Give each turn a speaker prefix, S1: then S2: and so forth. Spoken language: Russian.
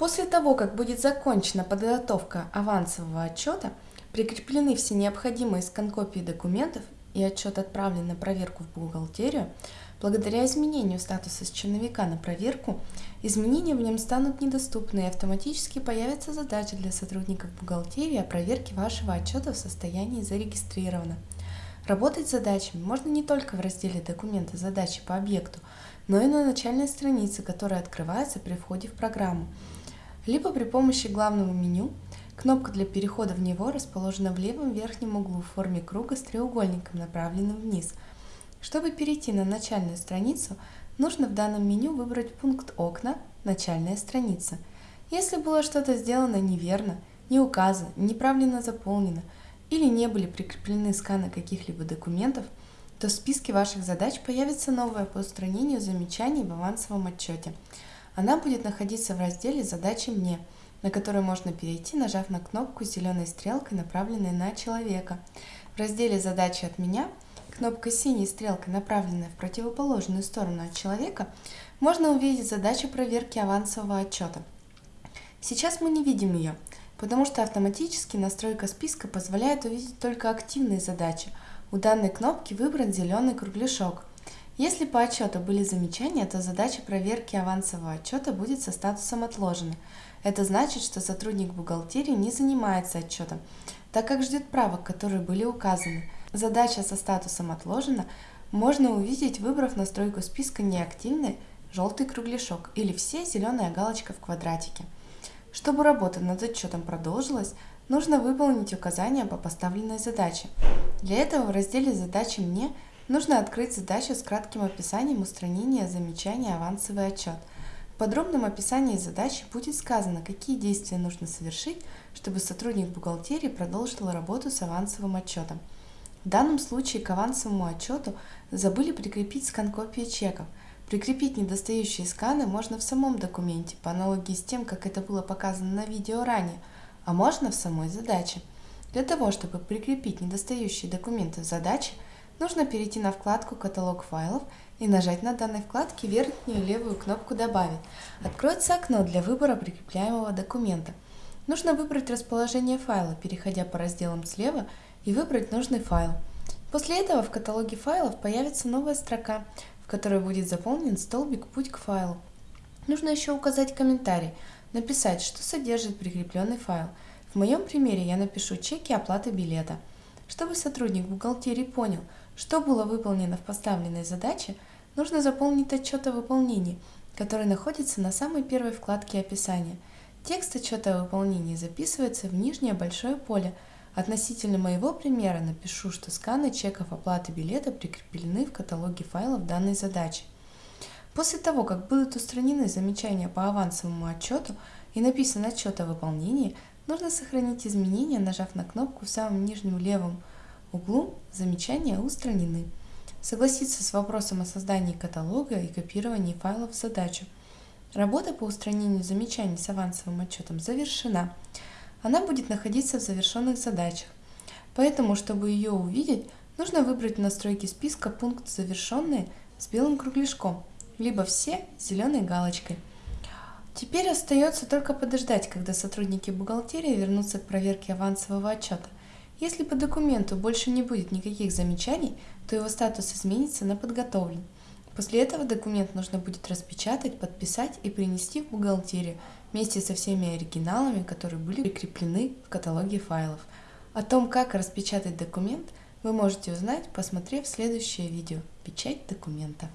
S1: После того, как будет закончена подготовка авансового отчета, прикреплены все необходимые скан-копии документов и отчет отправлен на проверку в бухгалтерию, благодаря изменению статуса с черновика на проверку, изменения в нем станут недоступны и автоматически появится задача для сотрудников бухгалтерии о проверке вашего отчета в состоянии зарегистрировано. Работать с задачами можно не только в разделе «Документы задачи по объекту», но и на начальной странице, которая открывается при входе в программу, либо при помощи главного меню. Кнопка для перехода в него расположена в левом верхнем углу в форме круга с треугольником, направленным вниз. Чтобы перейти на начальную страницу, нужно в данном меню выбрать пункт «Окна. Начальная страница». Если было что-то сделано неверно, не указано, неправильно заполнено – или не были прикреплены сканы каких-либо документов, то в списке ваших задач появится новая по устранению замечаний в авансовом отчете. Она будет находиться в разделе «Задачи мне», на который можно перейти, нажав на кнопку с зеленой стрелкой, направленной на человека. В разделе «Задачи от меня» кнопкой синей стрелкой, направленная в противоположную сторону от человека, можно увидеть задачу проверки авансового отчета. Сейчас мы не видим ее, потому что автоматически настройка списка позволяет увидеть только активные задачи. У данной кнопки выбран зеленый кругляшок. Если по отчету были замечания, то задача проверки авансового отчета будет со статусом «Отложено». Это значит, что сотрудник бухгалтерии не занимается отчетом, так как ждет правок, которые были указаны. Задача со статусом «Отложено» можно увидеть, выбрав настройку списка «Неактивный» желтый кругляшок или все зеленая галочка в квадратике. Чтобы работа над отчетом продолжилась, нужно выполнить указания по поставленной задаче. Для этого в разделе «Задачи мне» нужно открыть задачу с кратким описанием устранения замечания «Авансовый отчет». В подробном описании задачи будет сказано, какие действия нужно совершить, чтобы сотрудник бухгалтерии продолжил работу с авансовым отчетом. В данном случае к авансовому отчету забыли прикрепить скан копии чеков – Прикрепить недостающие сканы можно в самом документе, по аналогии с тем, как это было показано на видео ранее, а можно в самой задаче. Для того, чтобы прикрепить недостающие документы в задаче, нужно перейти на вкладку «Каталог файлов» и нажать на данной вкладке верхнюю левую кнопку «Добавить». Откроется окно для выбора прикрепляемого документа. Нужно выбрать расположение файла, переходя по разделам слева и выбрать нужный файл. После этого в каталоге файлов появится новая строка, которой будет заполнен столбик «Путь к файлу». Нужно еще указать комментарий, написать, что содержит прикрепленный файл. В моем примере я напишу чеки оплаты билета. Чтобы сотрудник бухгалтерии понял, что было выполнено в поставленной задаче, нужно заполнить отчет о выполнении, который находится на самой первой вкладке описания. Текст отчета о выполнении записывается в нижнее большое поле – Относительно моего примера напишу, что сканы чеков оплаты билета прикреплены в каталоге файлов данной задачи. После того, как будут устранены замечания по авансовому отчету и написан отчет о выполнении, нужно сохранить изменения, нажав на кнопку в самом нижнем левом углу «Замечания устранены». Согласиться с вопросом о создании каталога и копировании файлов задачу. Работа по устранению замечаний с авансовым отчетом завершена она будет находиться в завершенных задачах. Поэтому, чтобы ее увидеть, нужно выбрать в настройке списка пункт «Завершенные» с белым кругляшком, либо «Все» с зеленой галочкой. Теперь остается только подождать, когда сотрудники бухгалтерии вернутся к проверке авансового отчета. Если по документу больше не будет никаких замечаний, то его статус изменится на подготовлен. После этого документ нужно будет распечатать, подписать и принести в бухгалтерию вместе со всеми оригиналами, которые были прикреплены в каталоге файлов. О том, как распечатать документ, вы можете узнать, посмотрев следующее видео «Печать документа».